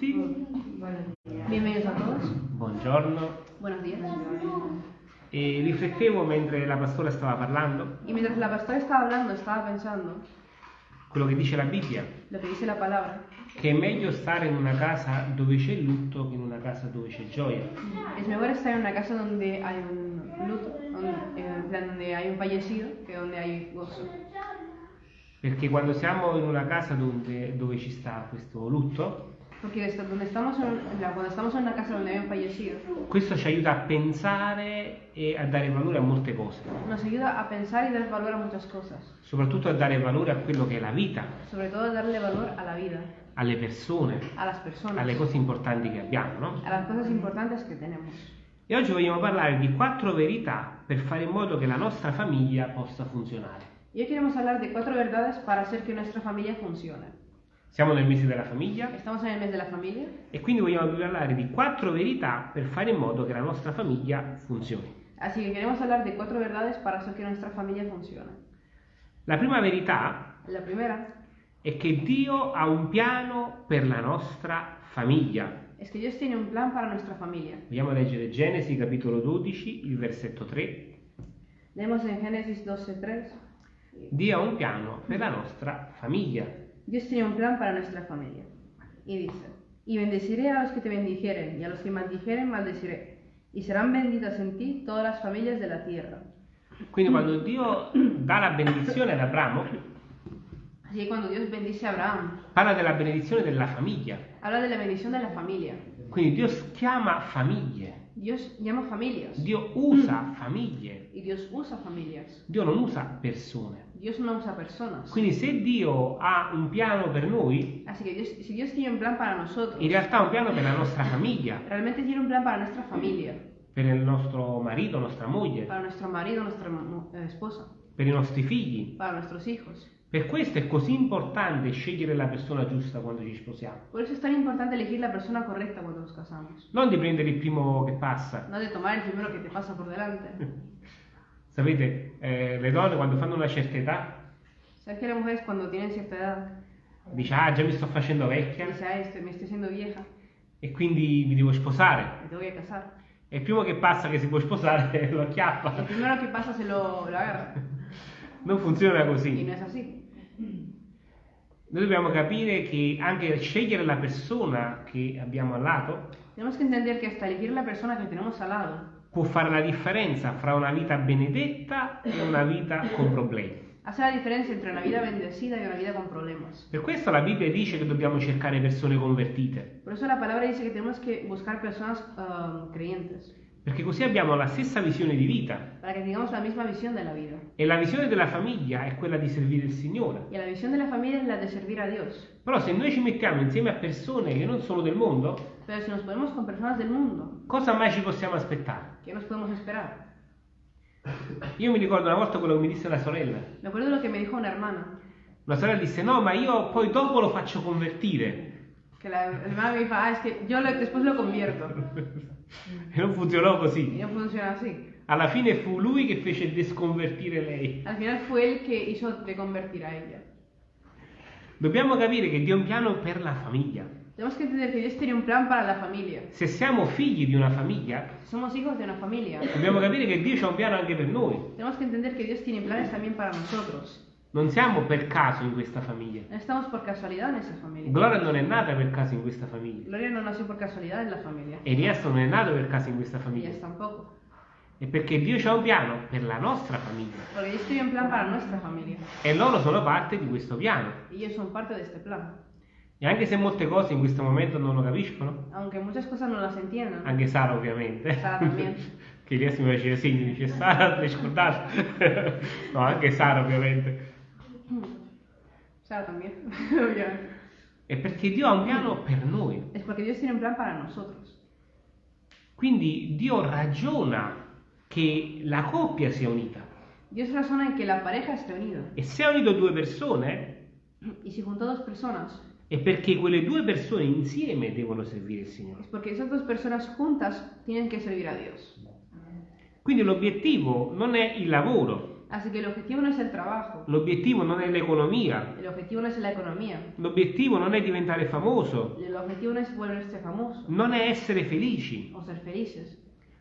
tutti, Bienvenidos a todos. buongiorno. Buenos días. E riflettevo mentre la pastora stava parlando Y mientras la pastora estaba hablando, estaba pensando quello che dice la Bibbia, lo que dice la palabra. che è meglio stare in una casa dove c'è lutto che in una casa dove c'è gioia. Es mejor estar en una casa donde hay un luto, donde, donde hay un fallecido, que donde hay gozo. Perché quando siamo in una casa dove, dove ci sta questo lutto, Porque estamos en, cuando estamos en una casa donde hay un fallecido, questo ci aiuta a pensare e a dare valore a molte cose, nos ayuda a pensar y dar valor a muchas cosas. soprattutto a dare valore a quello che è la vita, todo a darle valor a la vida, alle persone, a las personas, alle cose importanti che abbiamo, no? a las cosas importantes que tenemos. E oggi vogliamo parlare di quattro verità per fare in modo che la nostra famiglia possa funzionare. Y hoy queremos hablar de cuatro verdades para hacer que nuestra familia funcione. Siamo nel mese della famiglia Estamos en el mes de la familia e quindi vogliamo parlare di quattro verità per fare in modo che la nostra famiglia funzioni. Así que queremos hablar de cuatro verdades para hacer que nuestra familia funcione. La prima verità La primera è che Dio ha un piano per la nostra famiglia. es que Dios tiene un plan para nuestra familia. Vogliamo leggere Genesi capitolo 12, il versetto 3. Leemos en Génesis 12:3. Dio ha un piano per la nostra famiglia. Dios tiene un plan para nuestra familia. Y dice, y bendeciré a los que te bendijeren, y a los que maldijeren maldeciré. Y serán benditas en ti todas las familias de la tierra. Quindi quando Dio dà la benedizione ad Abramo, Así que cuando Dios bendice a Abraham, parla della benedizione della famiglia. habla de la bendición de la familia. Quindi Dio chiama famiglie, Dios llama familias. Dio usa famiglie, Y Dios usa familias. Dio non usa persone. Dios no usa personas. Quindi se Dio ha un piano per noi, Así que Dios, si Dios tiene un plan para nosotros, in realtà ha un piano per la nostra famiglia, realmente tiene un plan para nuestra familia, per il nostro marito, nostra moglie, para nuestro marido, nuestra mu- eh, esposa, per i nostri figli. para nuestros hijos. Per questo è così importante scegliere la persona giusta quando ci sposiamo. Por eso es tan importante elegir la persona correcta cuando nos casamos. Non di prendere il primo che passa. No de tomar el primero que te pasa por delante. Sapete, eh, le donne quando fanno una certa età ¿Sabes que las mujeres cuando tienen cierta edad dice ah già mi sto facendo vecchia dicen, ah, este, me estoy siendo vieja, e quindi mi devo sposare. me tengo que casar? E il primo che passa che si può sposare lo acchiappa. primero que pasa se lo, lo agarra. Non funziona così. no es así. Noi dobbiamo capire che anche scegliere la persona che abbiamo al lato Tenemos que entender que hasta elegir la persona que tenemos al lado può fare la differenza fra una vita benedetta e una vita con problemi. hace la diferencia entre una vida bendecida y una vida con problemas. Per questo la Bibbia dice che dobbiamo cercare persone convertite, Por eso la palabra dice tenemos que buscar personas ah, creyentes, perché così abbiamo la stessa visione di vita. la la. E la visione della famiglia è quella di servire il Signore. Y la visión de la familia es la de servir a Dios. Però se noi ci mettiamo insieme a persone che non sono del mondo, del mundo, cosa mai ci possiamo aspettare? Io mi ricordo una volta quello che mi disse una sorella. Me acuerdo lo que me dijo una hermana, Una sorella disse no, ma io poi dopo lo faccio convertire. que la hermana me dijo, ah, es que yo lo- después lo convierto. E non funzionò così. no funciona así. Alla fine fu lui che fece desconvertire lei. Al final fue él que hizo de convertir a ella. Dobbiamo capire che Dio ha un piano per la famiglia. Tenemos que entender que Dios tiene un plan para la familia. Se siamo figli di una famiglia, somos hijos de una familia, dobbiamo capire che Dio ha un piano anche per noi. tenemos que entender que Dios tiene planes también para nosotros. Non siamo per caso in questa famiglia. No estamos por casualidad en esa familia. Gloria non è nata per caso in questa famiglia. Gloria no nació por casualidad en la familia. Elias non è nato per caso in questa famiglia. Ellas tampoco. È perché Dio ha un piano per la nostra famiglia. Porque Dios tiene un plan para nuestra familia. E loro sono parte di questo piano. Ellos son parte de este plan. E anche se molte cose in questo momento non lo capiscono, Aunque muchas cosas no las entiendan. anche Sara ovviamente. Sara también. che Elias mi faceva segni, dice Sara, ti scordate? no, anche Sara ovviamente. Sara también. obviamente. È perché Dio ha un piano per noi. es porque Dios tiene un plan para nosotros. Quindi Dio ragiona che la coppia sia unita. Dios razona en que la pareja esté unida. E se ha unito due persone, Y si junto dos personas, è perché quelle due persone insieme devono servire il Signore. es porque esas dos personas juntas tienen que servir a Dios. Quindi l'obiettivo non è il lavoro, Así que el objetivo no es el trabajo, l'obiettivo non è l'economia, el objetivo no es la economía, l'obiettivo non è diventare famoso, el objetivo no es volverse famoso non è essere felici, o ser felices.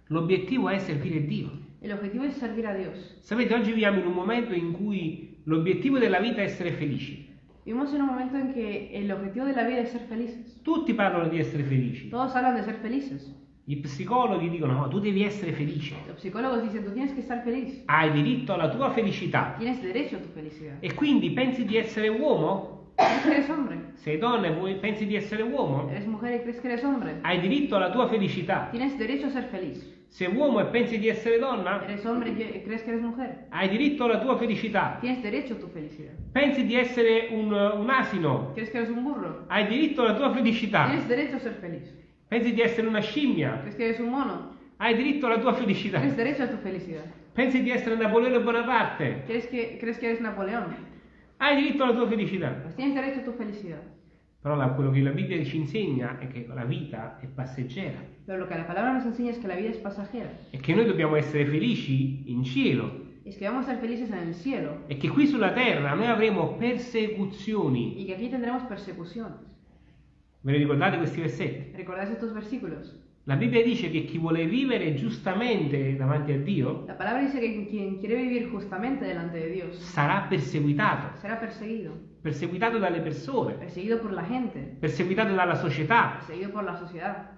l'obiettivo è servire Dio. El objetivo es servir a Dios. Sapete, oggi viviamo in un momento in cui l'obiettivo della vita è essere felici. Vivimos en un momento en que el objetivo de la vida es ser felices. Tutti parlano di essere felici. Todos hablan de ser felices. I psicologi dicono no, tu devi essere felice. Los psicólogos dicen, tú tienes que estar feliz. Hai diritto alla tua felicità. Tienes derecho a tu felicidad. E quindi pensi di essere uomo? ¿Crees que eres hombre? Sei donna e vuoi- pensi di essere uomo? ¿Eres mujer y crees que eres hombre? Hai diritto alla tua felicità. Tienes derecho a ser feliz. Sei uomo e pensi di essere donna? ¿Eres hombre y crees que eres mujer? Hai diritto alla tua felicità. Tienes derecho a tu felicidad. Pensi di essere un, un asino? ¿Crees que eres un burro? Hai diritto alla tua felicità. Tienes derecho a ser feliz. Pensi di essere una scimmia? ¿Crees que eres un mono? Hai diritto alla tua felicità. Tienes derecho a tu felicidad. Pensi di essere Napoleone Bonaparte? ¿Crees que, crees que eres Napoleón? Hai diritto alla tua felicità. Pues tienes derecho a tu felicidad. Però la- quello che la Bibbia ci insegna è che la vita è passeggera Pero lo que la palabra nos enseña es que la vida es pasajera. e che noi dobbiamo essere felici in cielo Es que vamos a ser felices en el cielo e che qui sulla terra noi avremo persecuzioni. y que aquí tendremos persecuciones. Ve ne ricordate questi versetti? ¿Recordáis estos versículos? La Bibbia dice che chi vuole vivere giustamente davanti a Dio La palabra dice que quien quiere vivir justamente delante de Dios sarà perseguitato, será perseguido. perseguitato dalle persone, Perseguido por la gente, perseguitato dalla società, perseguido por la sociedad,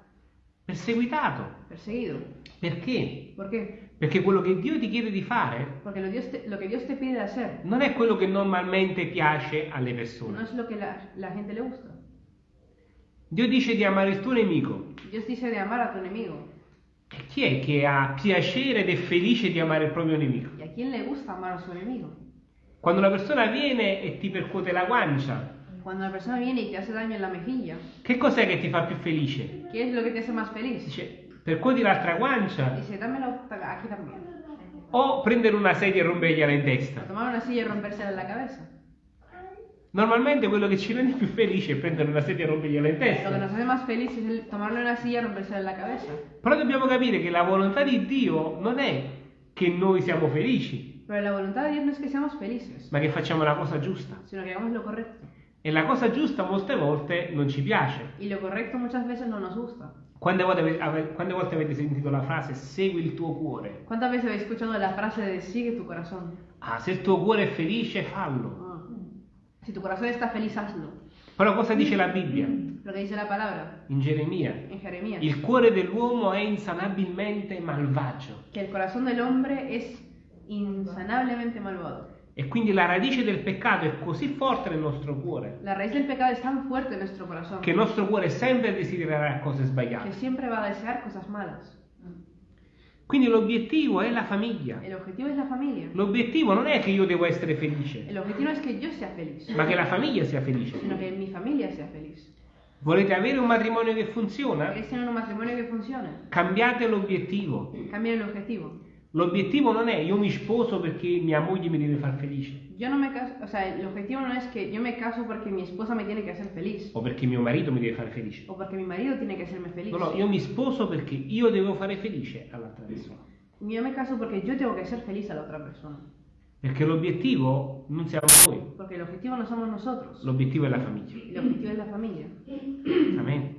perseguitato. perseguido. Perché? ¿Por qué? Perché quello che Dio ti chiede di fare Porque lo, Dios te- lo que Dios te pide hacer non è quello che normalmente piace alle no persone. es lo que la, la gente le gusta. Dio dice di amare il tuo nemico. Dios dice de amar a tu enemigo. E chi è che ha piacere ed è felice di amare il proprio nemico? ¿Y a quién le gusta amar a su enemigo? Quando una persona viene e ti percuote la guancia, Cuando una persona viene y te hace daño en la mejilla, che cos'è che ti fa più felice? ¿qué es lo que te hace más feliz? Dice, percuoti l'altra guancia Dice, dámelo aquí también. o prendere una sedia e rompergliela in testa. tomar una silla y rompérsela en la cabeza. Normalmente quello che ci rende più felici è prendere una sedia e rompergliela in Lo que testa. nos hace más felices es tomarle una silla y rompérsela en la cabeza. Però dobbiamo capire che la volontà di Dio non è che noi siamo felici, Pero la voluntad de Dios no es que seamos felices, ma che facciamo la cosa giusta. sino que hagamos lo correcto. E la cosa giusta molte volte non ci piace. Y lo correcto muchas veces no nos gusta. Quante volte, ave- ave- quante volte avete sentito la frase segui il tuo cuore? ¿Cuántas veces habéis escuchado la frase de sigue tu corazón? Ah, se il tuo cuore è felice, fallo. Si tu corazón está feliz, hazlo. Però cosa dice la Bibbia Lo que dice la palabra in Geremia? en Jeremías. Il cuore dell'uomo è insanabilmente malvagio Que el corazón del hombre es insanablemente malvado. e quindi la radice del peccato è così forte nel nostro cuore La raíz del pecado es tan fuerte en nuestro corazón che il nostro cuore sempre desidererà cose sbagliate. siempre va a desear cosas malas. Quindi l'obiettivo è la famiglia. L'obiettivo non è che io devo essere felice, El objetivo no es que yo sea feliz, ma che la famiglia sia felice. sino que mi familia sea feliz. Volete avere un matrimonio che funziona? ¿Queréis tener un matrimonio que funcione? Cambiate l'obiettivo. L'obiettivo non è io mi sposo perché mia moglie mi deve far felice Yo no me caso, o sea, el objetivo no es que yo me caso porque mi esposa me tiene que hacer feliz o perché mio marito mi deve fare felice. o porque mi marido tiene que hacerme feliz. No, no, io mi sposo perché io devo fare felice all'altra persona. Yo me caso porque yo tengo que ser feliz a la otra persona. Perché l'obiettivo non siamo noi, Porque el objetivo no somos nosotros. l'obiettivo è la famiglia. El objetivo es la familia. Amen.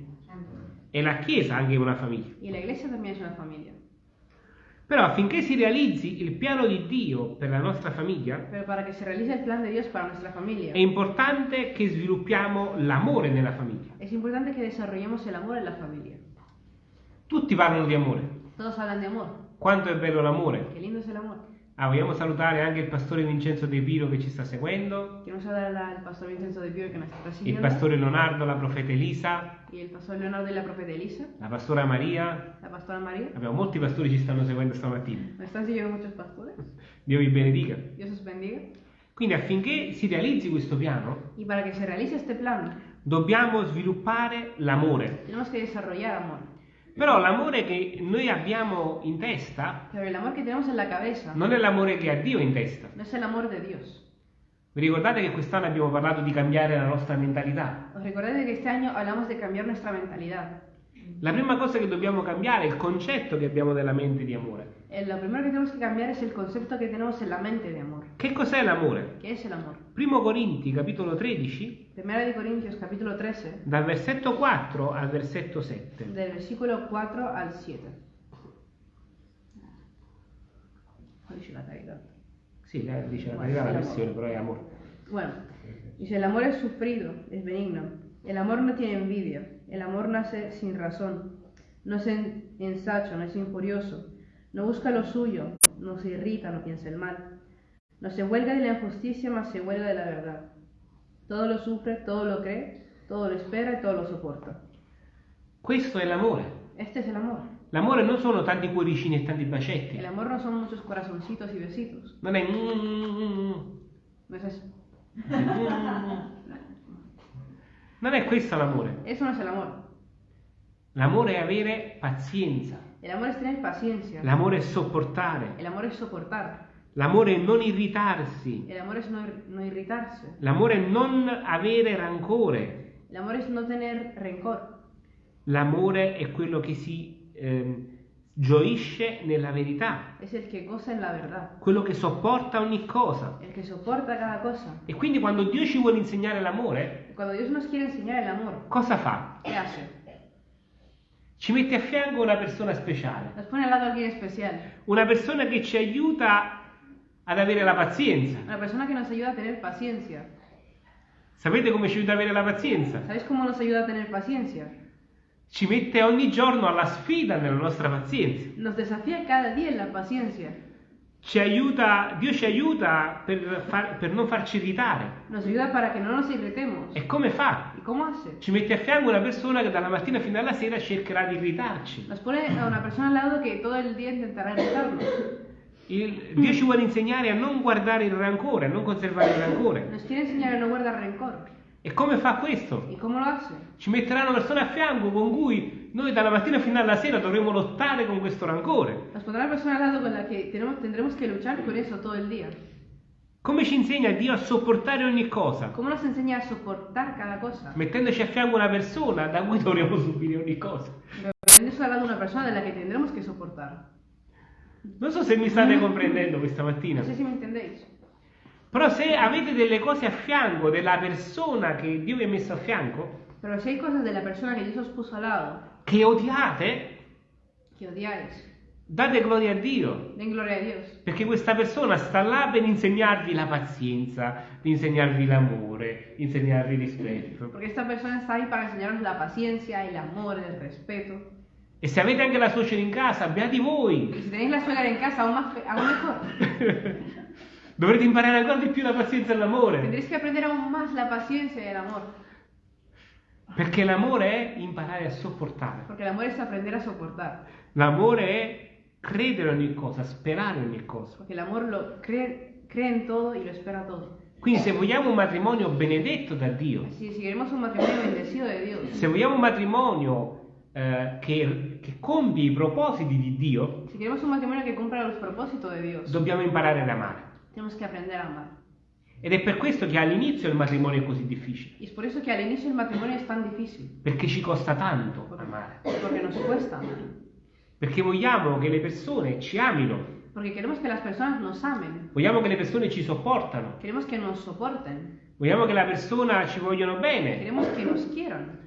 E la Chiesa anche è una famiglia. Y la iglesia también es una familia. Però affinché si realizzi il piano di Dio per la nostra famiglia, Pero para que se realice el plan de Dios para nuestra è familia, importante che sviluppiamo l'amore nella famiglia. es importante que desarrollemos el amor en la familia. Tutti parlano di amore. Todos hablan de amor. Quanto è bello l'amore. Qué lindo es el amor. Ah, vogliamo salutare anche il pastore Vincenzo De Piro che ci sta seguendo, Quiero saludar al pastor Vincenzo de Pío que nos está il siguiendo. pastore Leonardo, la profeta Elisa, Y el pastor Leonardo y la profeta Elisa. la pastora Maria. La pastora María. Abbiamo molti pastori che ci stanno seguendo stamattina. Nos están siguiendo muchos pastores. Dio vi benedica. Dios os bendiga. Quindi affinché si realizzi questo piano, Y para que se realice este plan, dobbiamo sviluppare l'amore. tenemos que desarrollar amor. Però l'amore che noi abbiamo in testa Pero el amor que tenemos en la cabeza non è l'amore che ha Dio in testa. no es el amor de Dios. Vi ricordate che quest'anno abbiamo parlato di cambiare la nostra mentalità? Os recordáis de que este año hablamos de cambiar nuestra mentalidad. La prima cosa che dobbiamo cambiare è il concetto che abbiamo della mente di amore. Eh, Lo primero que tenemos que cambiar es el concepto que tenemos en la mente de amor. Che cos'è l'amore? ¿Qué es el amor? Primo Corinti, capitolo 13, Primera de Corintios capítulo 13, dal versetto 4 al versetto 7. del versículo 4 al 7. ¿Cuál dice la caridad? Sì, eh, dice la verità la versione, però è amore. Bueno, dice, el amor es sufrido, es benigno. El amor no tiene envidia. El amor nace sin razón. No es en- ensacho, no es injurioso. No busca lo suyo, no se irrita, no piensa el mal. No se huelga de la injusticia, mas se huelga de la verdad. Todo lo sufre, todo lo cree, todo lo espera y todo lo soporta. Questo è l'amore. Este es el amor. L'amore non sono tanti cuoricini e tanti bacetti. El amor no son muchos corazoncitos y besitos. Non è... mm, No es eso. Non è questo l'amore. Eso no es el amor. L'amore è avere pazienza. El amor es tener paciencia. L'amore è sopportare. El amor es soportar. L'amore è non irritarsi. El amor es no, no irritarse. L'amore è non avere rancore. El amor es no tener rencor. L'amore è quello che si ehm, gioisce nella verità, Es el que goza en la verdad. quello che sopporta ogni cosa. El que soporta cada cosa. E quindi quando Dio ci vuole insegnare l'amore, amor, cosa fa? ¿qué hace? Ci mette a fianco una persona speciale, una persona che ci aiuta ad avere la pazienza. Una persona que nos ayuda a tener paciencia. Sapete come ci aiuta ad avere la pazienza? ¿Sabéis cómo nos ayuda a tener paciencia? Ci mette ogni giorno alla sfida nella nostra pazienza. Nos desafía cada día en la paciencia. Ci aiuta, Dio ci aiuta per, far- per non farci irritare. Nos ayuda para que no nos irritemos. E come fa? ¿Y cómo hace? Ci mette a fianco una persona che dalla mattina fino alla sera cercherà di irritarci. Nos pone a una persona al lado que todo el día intentará irritarnos. Il- Dio ci vuole insegnare a non guardare il rancore, a non conservare il rancore. Nos quiere enseñar a no guardar rencor. E come fa questo? ¿Y cómo lo hace? Ci metterà una persona a fianco con cui noi dalla mattina fino alla sera dovremo lottare con questo rancore. Nos pondrá una persona al lado con la que tenemos, tendremos que luchar con eso todo el día. Come ci insegna Dio a sopportare ogni cosa? ¿Cómo nos enseña a soportar cada cosa? Mettendoci a fianco una persona da cui dovremo subire ogni cosa. Poniéndose al lado una persona de la que tendremos que soportar. Non so se mi state comprendendo questa mattina. No sé si me entendéis. Però se avete delle cose a fianco della persona che Dio vi ha messo a fianco, Pero si hay cosas de la persona que Dios os puso al lado che odiate, que odiáis, date gloria a Dio. den gloria a Dios. Perché questa persona sta là per insegnarvi la pazienza, per insegnarvi l'amore, insegnarvi il rispetto. Porque esta persona está ahí para enseñaros la paciencia, el amor, el respeto. E se avete anche la suocera in casa, beati Y voi! si tenéis la suegra en casa, aún, más, fe- aún mejor. Dovrete imparare ancora di più la pazienza e l'amore. Tendréis que aprender aún más la paciencia y el amor. Perché l'amore è imparare a sopportare. Porque el amor es aprender a soportar. L'amore è credere in ogni cosa, sperare in ogni cosa. Porque el amor lo cree, cree en todo y lo espera todo. Quindi se vogliamo un matrimonio benedetto da Dio, de Dios, se vogliamo un matrimonio eh, che, che compie i propositi di Dio, si queremos un matrimonio que cumpla los propósitos de Dios, dobbiamo imparare ad amare. Tenemos que aprender a amar. Ed è per questo che all'inizio il matrimonio è così difficile, Y es por eso que al inicio el matrimonio es tan difícil. perché ci costa tanto amare. Porque nos cuesta amar. Perché vogliamo che le persone ci amino, Porque queremos que las personas nos amen. vogliamo che le persone ci sopportano, Queremos que nos soporten. vogliamo che le persone ci vogliono bene. Queremos que nos quieran.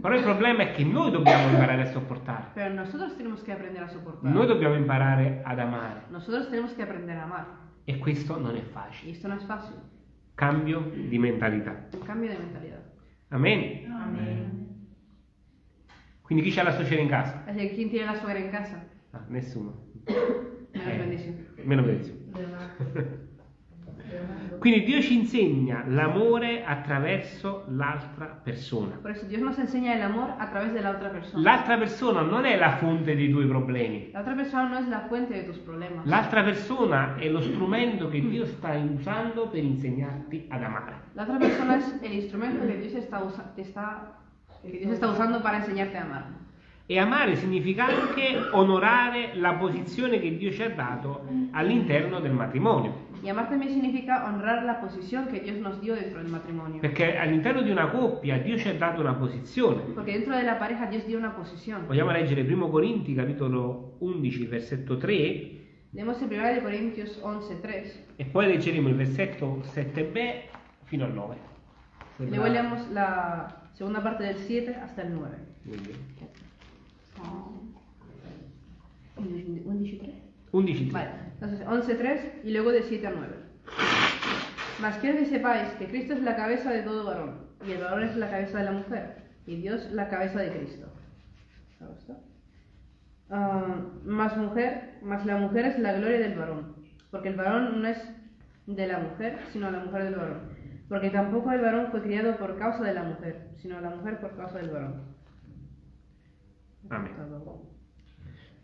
Però il problema è che noi dobbiamo imparare a sopportare, Pero nosotros tenemos que aprender a soportar. noi dobbiamo imparare ad amare. Nosotros tenemos que aprender a amar. E questo non è facile. esto no es fácil. Cambio di mentalità. Un cambio de mentalidad. Amen. Quindi chi c'ha la suocera in casa? Que, ¿quién tiene la suegra en casa? Ah, nessuno. Menos Eh. bendición. Meno benedizione. Quindi Dio ci insegna l'amore attraverso l'altra persona. Por eso Dios nos enseña el amor a través de la otra persona. L'altra persona non è la fonte dei tuoi problemi. La otra persona no es la fuente de tus problemas. L'altra persona è lo strumento che Dio sta usando per insegnarti ad amare. La otra persona es el instrumento que Dios está, usa- Dios está usando para enseñarte a amar. E amare significa anche onorare la posizione che Dio ci ha dato all'interno del matrimonio. Y amar también significa honrar la posición que Dios nos dio dentro del matrimonio. Perché all'interno di una coppia Dio ci ha dato una posizione. Porque dentro de la pareja Dios dio una posición. Vogliamo leggere 1 Corinti capitolo 11 versetto 3 Leemos en 1 de Corintios 11:3 e poi leggeremo il versetto 7b fino al 9. y luego leemos la segunda parte del 7 hasta el 9. Muy bien. 11:3 11 Vale, entonces 11.3 y luego de 7 a 9. Mas quiero que sepáis que Cristo es la cabeza de todo varón, y el varón es la cabeza de la mujer, y Dios la cabeza de Cristo. ¿Te gusta? Ah, más mujer, más la mujer es la gloria del varón, porque el varón no es de la mujer, sino la mujer del varón. Porque tampoco el varón fue criado por causa de la mujer, sino la mujer por causa del varón. Amen.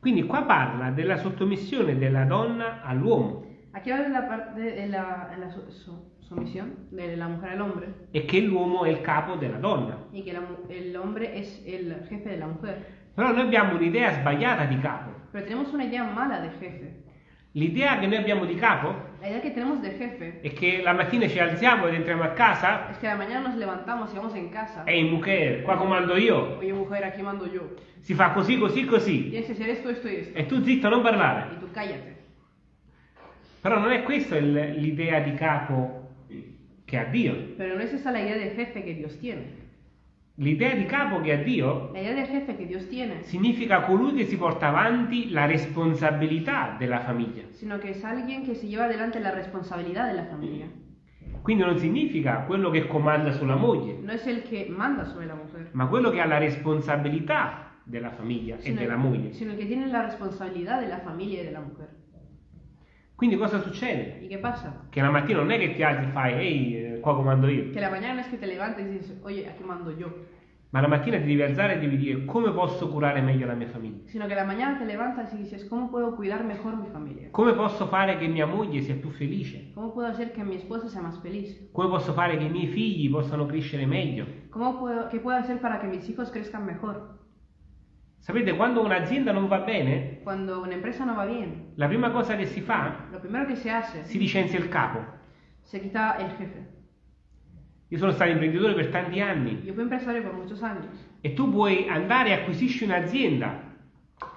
Quindi qua parla della sottomissione della donna all'uomo Aquí habla de la parte de la, en la su- su- sumisión de la mujer al hombre e che l'uomo è il capo della donna. y que la mu- el hombre es el jefe de la mujer. Però noi abbiamo un'idea sbagliata di capo. Pero tenemos una idea mala de jefe. L'idea che noi abbiamo di capo La idea que tenemos de jefe è che la mattina ci alziamo ed entriamo a casa es que a la mañana nos levantamos y vamos en casa. e in mujer, qua comando io. Oye, mujer, aquí mando yo. Si fa così, così, così. Tienes que hacer esto, esto y esto. E tu zitto, non parlare. Y tú cállate. Però non è questa l'idea di capo che ha Dio. Pero no es esa la idea de jefe que Dios tiene. L'idea di capo che ha Dio La idea de jefe que Dios tiene, significa colui che si porta avanti la responsabilità della famiglia. sino que es alguien que se lleva adelante la responsabilidad de la familia. Quindi non significa quello che comanda sulla moglie, No es el que manda sobre la mujer, ma quello che ha la responsabilità della famiglia e della el, moglie. sino que tiene la responsabilidad de la familia y de la mujer. Quindi cosa succede? ¿Y qué pasa? Che la mattina non è che ti alzi e fai, ehi, eh, qua comando io, Que la mañana no es que te levantes y dices, oye, aquí mando yo, ma la mattina ti devi alzare e devi dire come posso curare meglio la mia famiglia, sino que la mañana te levantas y dices, ¿cómo puedo cuidar mejor mi familia? come posso fare che mia moglie sia più felice, ¿Cómo puedo hacer que mi esposa sea más feliz? come posso fare che i miei figli possano crescere meglio. ¿Cómo puedo, ¿Qué puedo hacer para que mis hijos crezcan mejor? Sapete, quando un'azienda non va bene, Cuando una empresa no va bien, la prima cosa che si fa, lo primero que se hace, si licenzia il capo. se quita el jefe. Io sono stato imprenditore per tanti anni Yo fui empresario por muchos años. e tu puoi andare e acquisisci un'azienda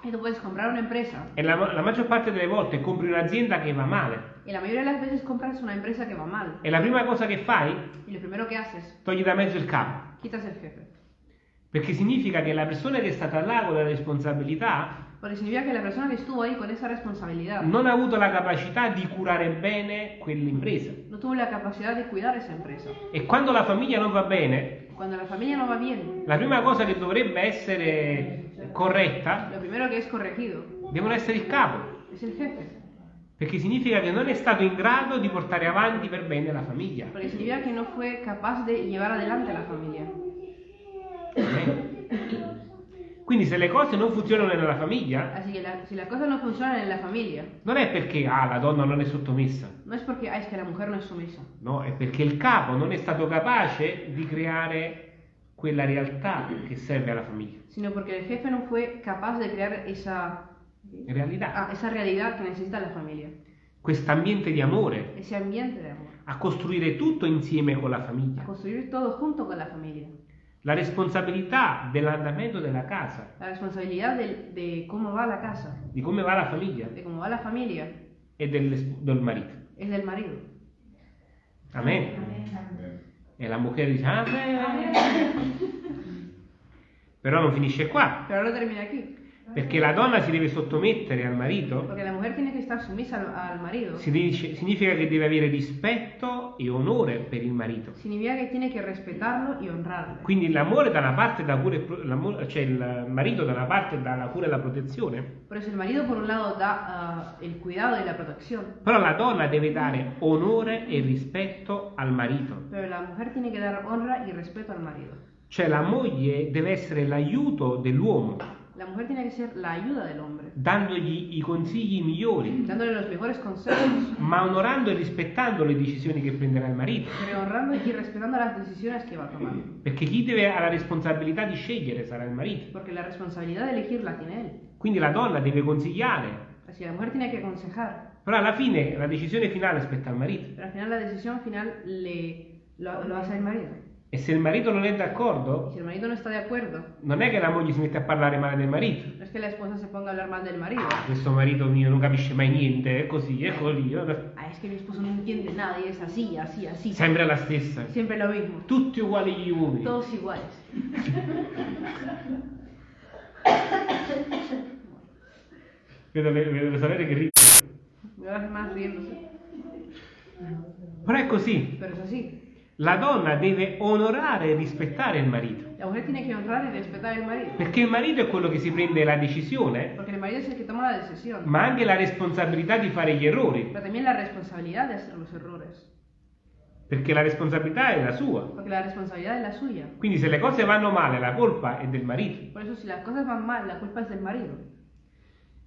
Y tú puedes comprar una empresa e la, la maggior parte delle volte compri un'azienda che va male y la mayoría de las veces compras una empresa que va mal. e la prima cosa che fai, Y lo primero que haces, togli da mezzo il capo. quitas el jefe. Perché significa che la persona che è stata là con la responsabilità Porque significa que la persona que estuvo ahí con esa responsabilidad non ha avuto la capacità di curare bene quell'impresa. no tuvo la capacidad de cuidar esa empresa. E quando la famiglia non va bene, Cuando la familia no va bien, la prima cosa che dovrebbe essere corretta lo primero que es corregido devono essere il capo. es el jefe. Perché significa che non è stato in grado di portare avanti per bene la famiglia. Porque significa que no fue capaz de llevar adelante a la familia. Eh? Quindi se le cose non funzionano nella famiglia, Así que la- si las cosas no funcionan en la familia, non è perché ah, la donna non è sottomessa, no es porque, ah, es que la mujer no es sumisa, no, è perché il capo non è stato capace di creare quella realtà che serve alla famiglia. sino porque el jefe no fue capaz de crear esa, Realtà, ah, esa realidad que necesita la familia, quest'ambiente di amore, ese ambiente de amor, a costruire tutto insieme con la a famiglia. construir todo junto con la familia. La responsabilità dell'andamento della casa, La responsabilidad del- de, cómo va la casa, di come va la famiglia de cómo va la familia, e del, del marito. es del marido. Amen. E la mujer dice Amen. Però non finisce qua, Pero no termina aquí, perché la donna si deve sottomettere al marito, porque la mujer tiene que estar sumisa al, al marido. si dice- significa che deve avere rispetto e onore per il marito. Significa que tiene que respetarlo y honrarlo. Quindi l'amore da una parte e pro- l'amore- cioè il marito da una parte dà la cura e la protezione, Por eso el marido por un lado da ah, el cuidado y la protección, però la donna deve dare onore e rispetto al marito. pero la mujer tiene que dar honra y respeto al marido. Cioè la moglie deve essere l'aiuto dell'uomo, La mujer tiene que ser la ayuda del hombre, dandogli i consigli migliori, dándole los mejores consejos, ma onorando e rispettando le decisioni che prenderà il marito. pero honrando y respetando las decisiones que va a tomar. Perché chi deve ha la responsabilità di scegliere sarà il marito. Porque la responsabilidad de elegir la tiene él. Quindi la donna deve consigliare, Así la mujer tiene que aconsejar, però alla fine la decisione finale spetta al marito. pero al final la decisión final le, lo, lo hace el marido. E se il marito non è Y d'accordo, si el marido no está de acuerdo, non è che la moglie si mette a parlare male del marito. no es que la esposa se ponga a hablar mal del marido. Questo marito mio non capisce mai niente, è così, è così. Ah, es que mi esposo no entiende nada y es así, así, así. Sempre la stessa. Siempre lo mismo. Tutti uguali gli uomini. Todos iguales. Vedo vedo sorelle che ridono. Me vas más riéndose. Però è così. Pero es así. La donna deve onorare e rispettare il marito. La mujer tiene que honrar y respetar al marido. Perché il marito è quello che si prende la decisione, Porque el marido es el que toma la decisión. ma anche la responsabilità di fare gli errori. Pero también la responsabilidad de hacer los errores. Perché la responsabilità è la sua. Porque la responsabilidad es la suya. Quindi se le cose vanno male, la colpa è del marito. Por eso si las cosas van mal, la culpa es del marido.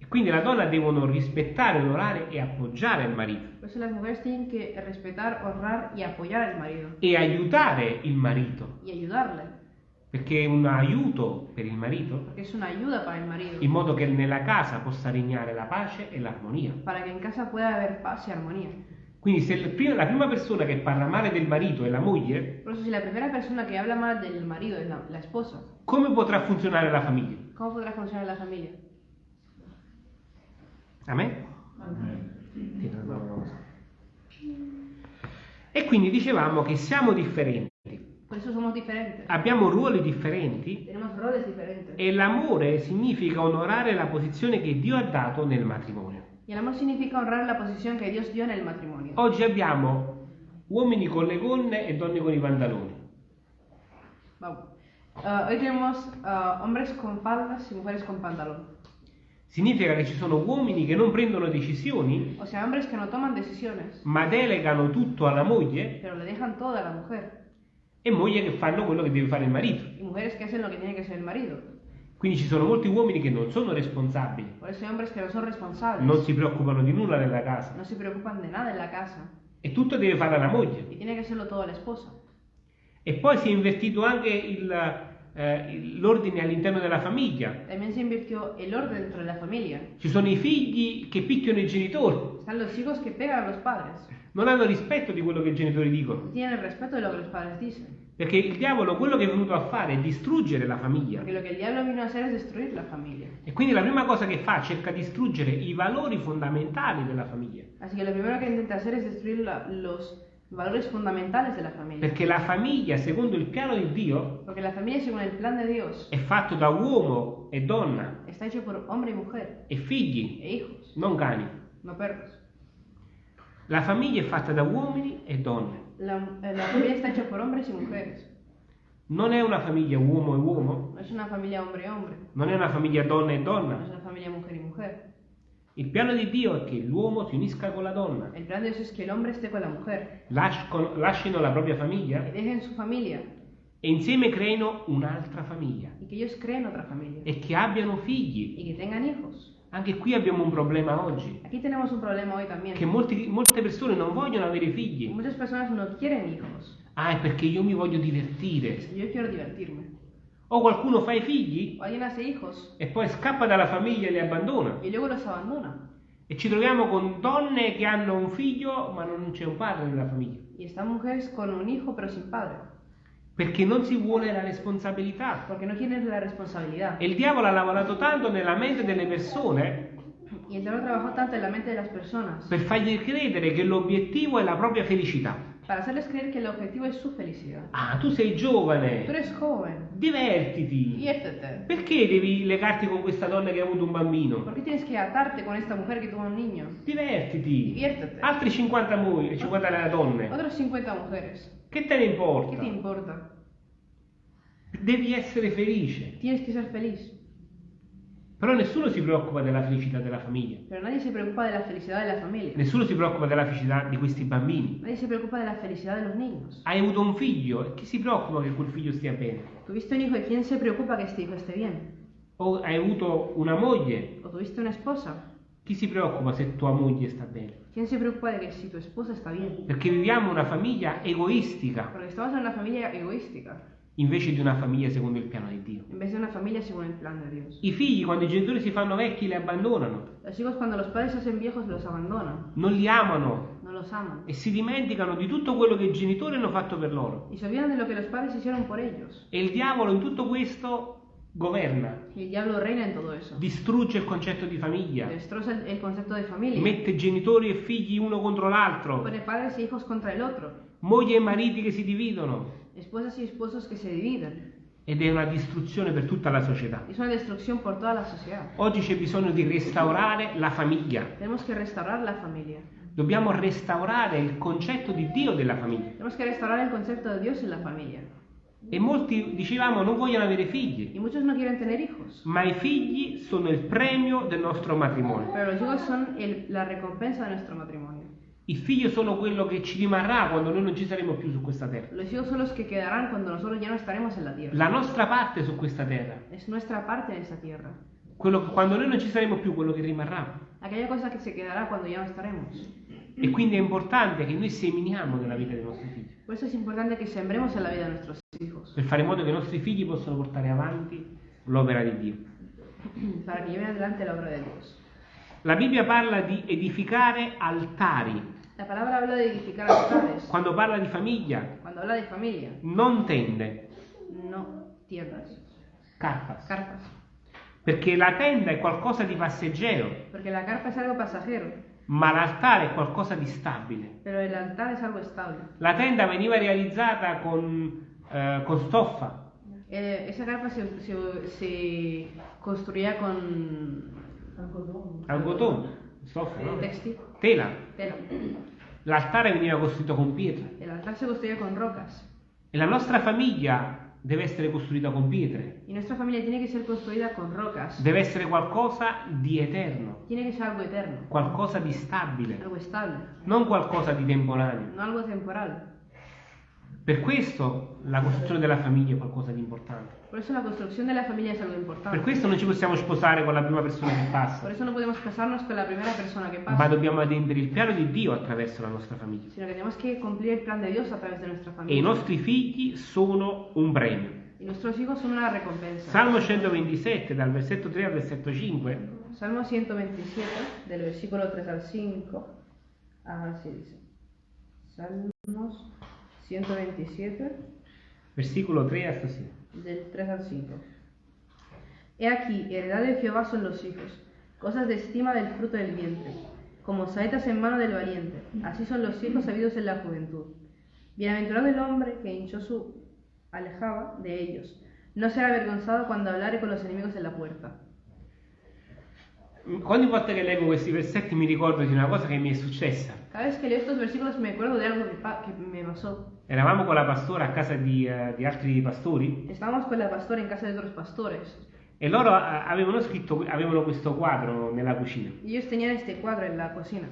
Quindi la donna devono rispettare, onorare e appoggiare il marito. Eso las mujeres tienen que respetar, honrar y apoyar al marido. E aiutare il marito. Y ayudarle. Perché è un aiuto per il marito es una ayuda para el marido. in modo che nella casa possa regnare la pace e l'armonia. Para que en casa pueda haber paz y armonía. Quindi se il primo- la prima persona che parla male del marito è la moglie, Por eso si la primera persona que habla mal del marido es la, la esposa, come potrà funzionare la famiglia? ¿cómo podrá funcionar la familia? Amen? No, no. E quindi dicevamo che siamo differenti, abbiamo ruoli differenti e l'amore significa onorare la posizione che Dio ha dato nel matrimonio. Y el amor significa honrar la posición que Dios dio en el matrimonio. Oggi abbiamo uomini con le gonne e donne con i pantaloni. Vamos. Ah, hoy tenemos ah, hombres con faldas y mujeres con pantalón. Significa che ci sono uomini che non prendono decisioni, O sea, hombres que no toman decisiones, ma delegano tutto alla moglie pero le dejan todo a la mujer. e mogli che fanno quello che deve fare il marito. Y mujeres que hacen lo que tiene que hacer el marido. Quindi ci sono molti uomini che non sono responsabili, no non si preoccupano di nulla nella casa No casa. e tutto deve fare la moglie. E poi si è invertito anche il, eh, l'ordine all'interno della famiglia. También se invirtió el orden dentro de la familia. Ci sono i figli che picchiano i genitori, Están los hijos que pegan a los padres. non hanno rispetto di quello che i genitori dicono. No tienen respeto de lo que los padres dicen. Perché il diavolo quello che è venuto a fare è distruggere la famiglia. E quindi la prima cosa che fa cerca di distruggere i valori fondamentali della famiglia. Así que lo primero que intenta hacer es destruir la- los valores fundamentales de la familia. Perché la famiglia, secondo il piano di Dio, Porque la familia, según el plan de Dios, è fatto da uomo e donna está hecho por hombre y mujer e figli, e hijos, non cani. no perros. La famiglia è fatta da uomini e donne. La, eh, la familia está hecha por hombres y mujeres. Non è una famiglia uomo e uomo, No es una familia hombre y hombre. non è una famiglia donna e No es donna. una familia mujer y mujer. Il piano di Dio è che l'uomo si unisca con la donna, El plan de Dios es que el hombre esté con la mujer lasc- con- lasciano la propria famiglia dejen su familia e insieme creino un'altra famiglia y que ellos creen otra familia e che abbiano figli. y que tengan hijos. Anche qui abbiamo un problema oggi, Aquí tenemos un problema hoy también. che molti- molte persone non vogliono avere figli. Muchas personas no quieren hijos. Ah, è perché io mi voglio divertire. Yo quiero divertirme. O qualcuno fa i figli O alguien hace hijos e poi scappa dalla famiglia e li abbandona. y luego los abandona. E ci troviamo con donne che hanno un figlio ma non c'è un padre nella famiglia. Y están mujeres con un hijo pero sin padre. Perché non si vuole la responsabilità. Porque no quieren la responsabilidad. E il diavolo ha lavorato tanto nella mente delle persone Y el diablo trabajó tanto en la mente de las personas per fargli credere che l'obiettivo è la propria felicità. para hacerles creer que el objetivo es su felicidad. Ah, tu sei Tú giovane, eres joven. divertiti. Diviértete. Perché devi legarti con questa donna che ha avuto un bambino? ¿Por qué tienes que atarte con esta mujer que tuvo un niño? Divertiti. Diviértete. Altri 50 mogli, 50 donne. Otros 50 mujeres. Che te ne ¿Qué importa? te importa? Devi essere felice. Tienes que ser feliz. Però nessuno si preoccupa della felicità della famiglia. Pero nadie se preocupa de la felicidad de la familia. Nessuno si preoccupa della felicità di questi bambini. Nadie se preocupa de la felicidad de los niños. Hai avuto un figlio e chi si preoccupa che quel figlio stia bene? Tuviste un hijo y ¿quién se preocupa que este hijo esté bien? o hai avuto una moglie, o tuviste una esposa, chi si preoccupa se tua moglie sta bene? ¿quién se preocupa de que si tu esposa está bien? Perché viviamo una famiglia egoistica Porque estamos en una familia egoística, invece di una famiglia secondo il piano di Dio. en vez de una familia según el plan de Dios. I figli quando i genitori si fanno vecchi li abbandonano, Los hijos cuando los padres se hacen viejos los abandonan, non li amano no los aman. e si dimenticano di tutto quello che i genitori hanno fatto per loro. Y se olvidan de lo que los padres hicieron por ellos. E il diavolo in tutto questo governa, distrugge il concetto di famiglia, concepto de familia. mette genitori e figli uno contro l'altro, Pone padres e hijos contra el otro. mogli e mariti che si dividono Esposas y esposos que se dividen. ed è una distruzione per tutta la società. Es una destrucción por toda la sociedad. Oggi c'è bisogno di restaurare la famiglia. Tenemos que restaurar la familia. Dobbiamo restaurare il concetto di Dio della famiglia. Tenemos que restaurar el concepto de Dios en la familia. E molti dicevamo non vogliono avere figli, no ma i figli sono il premio del nostro matrimonio. Pero los hijos son el- la recompensa de nuestro matrimonio. I figli sono quello che ci rimarrà quando noi non ci saremo più su questa terra. Los hijos son los que quedarán cuando nosotros ya no estaremos en la tierra. La nostra parte su questa terra. Es nuestra parte en esta tierra. Quello che- quando noi non ci saremo più, quello che rimarrà. Aquella cosa que se quedará cuando ya no estaremos. E quindi è importante che noi seminiamo nella vita dei nostri figli, Por eso es importante que sembremos en la vida de nuestros hijos. per fare in modo che i nostri figli possano portare avanti l'opera di Dio. Para que lleven adelante la obra de Dios. La Bibbia parla di edificare altari. La palabra habla de edificar altares. Quando parla di famiglia, Cuando habla de familia, non tende, no tiendas, carpas. carpas. Perché la tenda è qualcosa di passeggero, Porque la carpa es algo pasajero, ma l'altare è qualcosa di stabile. pero el altar es algo estable. La tenda veniva realizzata con, eh, con stoffa, Eh, esa carpa se, se- se construía con algodone, stoffa, no? textil, Tela. tela. L'altare veniva costruito con pietre. El altar se construía con rocas. E la nostra famiglia deve essere costruita con pietre. Y nuestra familia tiene que ser construida con rocas. Deve essere qualcosa di eterno, Tiene que ser algo eterno, qualcosa di stabile, algo estable, non qualcosa di temporaneo. no algo temporal. Per questo la costruzione della famiglia è qualcosa di importante. Por eso la construcción de la familia es algo Per importante. questo non ci possiamo sposare con la prima persona che Por passa, eso no podemos casarnos con la primera persona que ma pasa, dobbiamo adempiere il piano di Dio attraverso la nostra famiglia. sino que tenemos que cumplir el plan de Dios a través de nuestra E i nostri figli sono un premio. Y nuestros hijos son una recompensa. Salmo 127, dal versetto 3 al versetto 5, Salmo 127, del versículo 3 al 5. Así dice. Salmos 127, versicolo 3 hasta 5. del 3 al 5. He aquí, heredad de Jehová son los hijos, cosas de estima del fruto del vientre, como saetas en mano del valiente, así son los hijos sabidos en la juventud. Bienaventurado el hombre que hinchó su alejaba de ellos, no será avergonzado cuando hablare con los enemigos en la puerta. Ogni volta che leggo questi versetti mi ricordo di una cosa che mi è successa. Cada vez que leo estos versículos me acuerdo de algo que, que me pasó. Eravamo con la pastora a casa di, eh, di altri pastori Estábamos con la pastora en casa de otros pastores e loro eh, avevano scritto, avevano questo quadro nella cucina. y ellos tenían este cuadro en la cocina.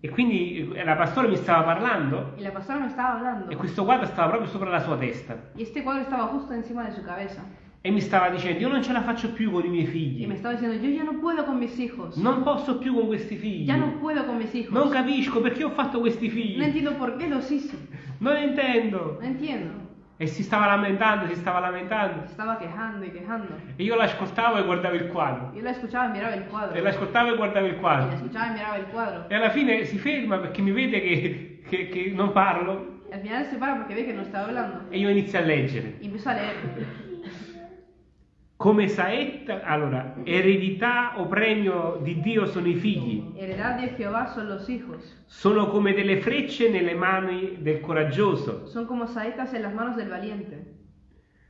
E quindi eh, la pastora mi stava parlando Y la pastora me estaba hablando e questo quadro stava proprio sopra la sua testa. y este cuadro estaba justo encima de su cabeza. E mi stava dicendo, io non ce la faccio più con i miei Y me figli. estaba diciendo, yo ya no puedo con mis hijos. Non posso più con questi figli. Ya no puedo con mis hijos. Non capisco perché ho fatto questi No figli. entiendo por qué los hice. Non intendo. No entiendo. E si stava lamentando, si stava lamentando. Estaba quejando y quejando. E io l'ascoltavo e guardavo il quadro. Yo la escuchaba y miraba el cuadro. E l'ascoltavo e guardavo il quadro. escuchaba y miraba el cuadro. E alla fine si ferma perché mi vede che, che- che non parlo al final se para porque ve que no estaba hablando. e io inizio a leggere. Empieza a leer. Come saetta, allora, eredità o premio di Dio sono i figli, Heredad de Jehová son los hijos. sono come delle frecce nelle mani del coraggioso, Son como saetas en las manos del valiente.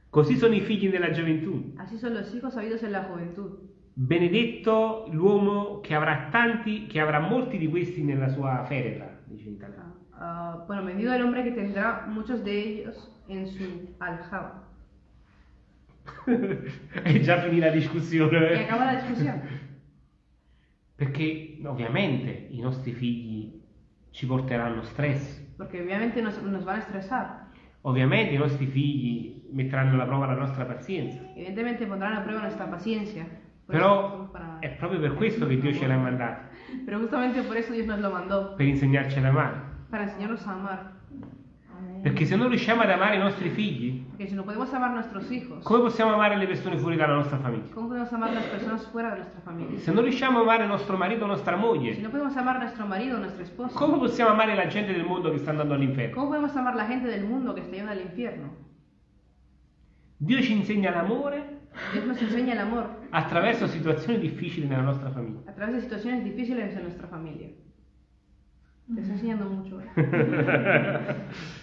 così sono i figli nella gioventù. Así son los hijos sabidos en la juventud. Benedetto l'uomo che avrà tanti, che avrà molti di questi nella sua feretra, dice in italiano. Ah, bueno, bendito el hombre que tendrá muchos de ellos en su aljaba. E già finì la discussione. Eh? acaba la discusión. Perché ovviamente i nostri figli ci porteranno stress, Porque obviamente nos, nos van a estresar. ovviamente i nostri figli metteranno alla prova la nostra pazienza. Evidentemente pondrán a nuestra paciencia. Por eso Però è proprio per questo che Dio ce l'ha mandato, Pero justamente por eso Dios nos lo mandó, per insegnarci ad amare. para enseñarnos a amar. Perché se non riusciamo ad amare i nostri figli, si no hijos, come possiamo amare le persone fuori dalla nostra famiglia? Se non riusciamo a amare nostro marito o nostra Si moglie, no a nuestro marido esposa, come possiamo amare la gente del mondo che sta andando all'inferno? ¿cómo podemos amar a la gente del mundo que está yendo al infierno? Dio ci insegna l'amore attraverso situazioni difficili nella nostra famiglia. a través de situaciones difíciles en nuestra familia. Te está enseñando mucho. ¿eh?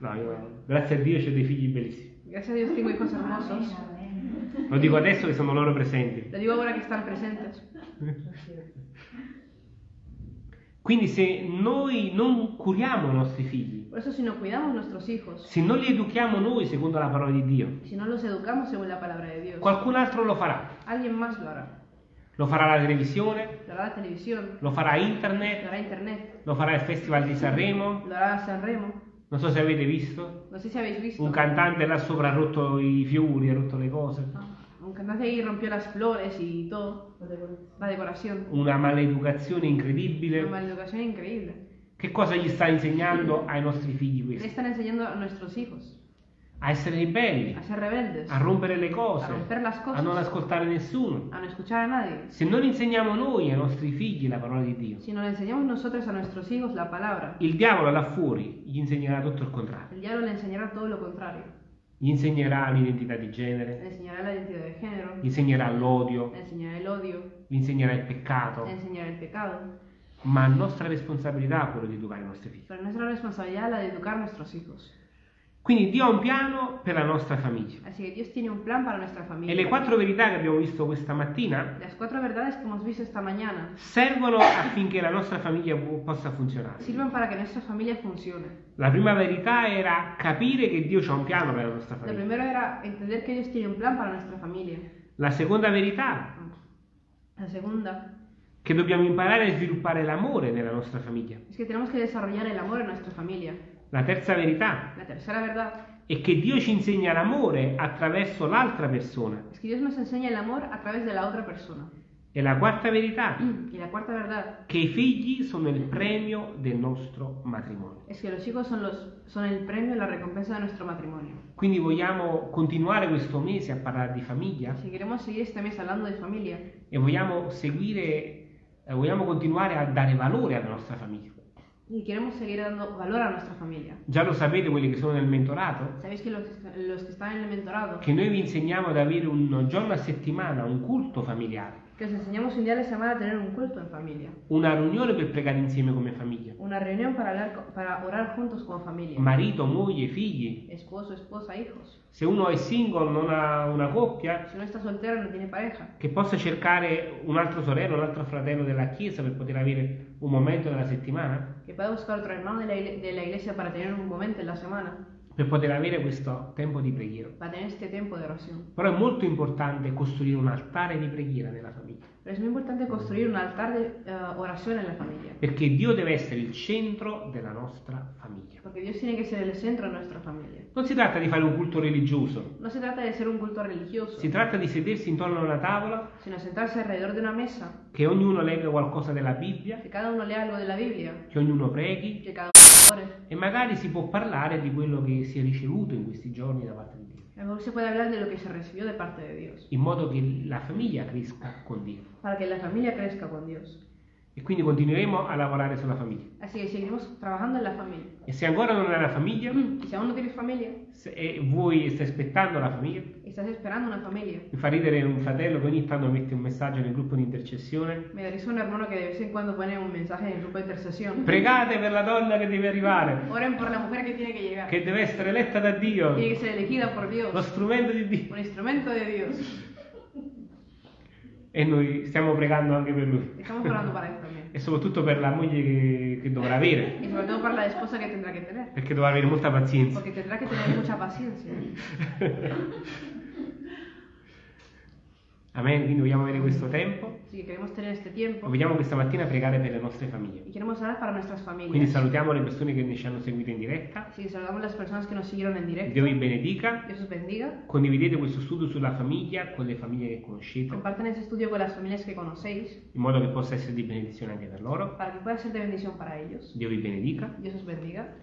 No, io, grazie a Dio c'ho dei figli bellissimi. Gracias a Dios tengo hijos hermosos. Lo dico adesso che sono loro presenti. Lo digo ahora que están presentes. Quindi se noi non curiamo i nostri figli, Por eso si no hijos, se non li educhiamo noi secondo la parola di Dio, si no los educamos según la palabra de Dios, qualcun altro lo farà. alguien más lo hará. Lo farà la televisione, Lo hará la televisión, lo farà lo internet, hará internet, lo farà il Festival di Sanremo. lo hará Sanremo. Non so se avete visto, No sé si habéis visto. un cantante là sopra ha rotto i fiori, ha rotto le cose. Ah, Un cantante ahí rompió las flores y todo. La decoración. Una maleducazione Una incredibile. maleducación increíble. Che cosa gli sta insegnando ai nostri figli Le questo? están enseñando a nuestros hijos A essere ribelli, a ser rebeldes, a rompere le cose, a las a non cosas, ascoltare nessuno. Se non insegniamo noi ai nostri figli la parola di Dio, palabra, il diavolo là fuori gli insegnerà tutto il contrario. Gli insegnerà l'identità di genere, gli insegnerà l'odio, gli insegnerà il peccato, ma è nostra responsabilità quello di educare i nostri figli. Pero nuestra responsabilidad la de educar a nuestros hijos. Quindi Dio ha un piano per la nostra famiglia. Así que Dios tiene un plan para nuestra E familia. le quattro verità che abbiamo visto questa mattina Las cuatro verdades que hemos visto esta mañana servono affinché la nostra famiglia possa funzionare. sirven para que nuestra familia funcione. La prima verità era capire che Dio ha un piano per la nostra Lo famiglia. primero era entender que Dios tiene un plan para nuestra familia. La seconda verità La segunda che dobbiamo imparare a sviluppare l'amore nella nostra famiglia. es que tenemos que desarrollar el amor en nuestra familia. La terza verità La tercera verdad è che Dio ci insegna l'amore attraverso l'altra persona. es que Dios nos enseña el amor a través de la otra persona. E la quarta verità Y la cuarta verdad che i figli sono il premio del nostro matrimonio. es que los hijos son, los, son el premio la recompensa de nuestro matrimonio. Quindi vogliamo continuare questo mese a parlare di famiglia Si queremos seguir este mes hablando de familia e vogliamo seguire, eh, vogliamo continuare a dare valore alla nostra famiglia. Y queremos seguir dando valor a nuestra familia, Già lo sapete quelli che sono nel mentorato, sabéis que los, los que están en el mentorado, che noi vi insegniamo ad avere un giorno a settimana, un culto familiare, que os enseñamos un día a la semana a tener un culto en familia, una riunione per pregare insieme come famiglia. una reunión para, hablar, para orar juntos como familia, Marito, moglie, figli. esposo, esposa, hijos. Se uno è single, non ha una coppia, Si uno está soltero no tiene pareja, che possa cercare un altro sorello, un altro fratello della chiesa per poter avere un momento nella settimana, que pueda buscar otro hermano de la, de la iglesia para tener un momento en la semana, per poter avere questo tempo di preghiera. para tener este tiempo de oración. Però è molto importante costruire un altare di preghiera nella famiglia, Pero es muy importante construir un altar de eh, oración en la familia, perché Dio deve essere il centro della nostra famiglia. porque Dios tiene que ser el centro de nuestra familia. Non si tratta di fare un culto religioso, No se trata de ser un culto religioso, si tratta di sedersi intorno a una tavola, sino sentarse alrededor de una mesa, che ognuno legga qualcosa della Bibbia, que cada uno lea algo de la Biblia, che ognuno preghi que cada uno ore. e magari si può parlare di quello che si è ricevuto in questi giorni da parte di Dio, A lo mejor se puede hablar de lo que se recibió de parte de Dios, in modo che la famiglia cresca con Dio. para que la familia crezca con Dios. E quindi continueremo a lavorare sulla famiglia. Así que seguiremos trabajando en la familia. E se ancora non hai una famiglia, Y si aún no tienes familia, se- e vuoi stai aspettando la famiglia, y estás esperando una familia, mi fa ridere un fratello che ogni tanto mette un messaggio nel gruppo di intercessione. me da risa un hermano que de vez en cuando pone un mensaje en el grupo de intercesión. Pregate per la donna che deve arrivare, Oren por la mujer que tiene que llegar. che deve essere eletta da Dio, Tiene que ser elegida por Dios, lo strumento di Dio. un instrumento de Dios. E noi stiamo pregando anche per lui. Estamos orando para eso también. E soprattutto per la moglie che, che dovrà avere, sobre todo para la esposa que tendrá que tener. perché dovrà avere molta pazienza. Porque tendrá que tener mucha paciencia. Amen. Quindi vogliamo avere questo tempo. Así que queremos tener este tiempo Vogliamo questa mattina pregare per le nostre famiglie. y queremos orar para nuestras Quindi familias. salutiamo le persone che ci hanno seguito in diretta. Así que saludamos las personas que nos siguieron en directo. Dio vi benedica. Dios os bendiga. Condividete questo studio sulla famiglia con le famiglie che conoscete, Compartan este estudio con las familias que conocéis in modo che possa essere di benedizione anche per loro. para que pueda ser de bendición para ellos. Dio vi benedica. Dios os bendiga.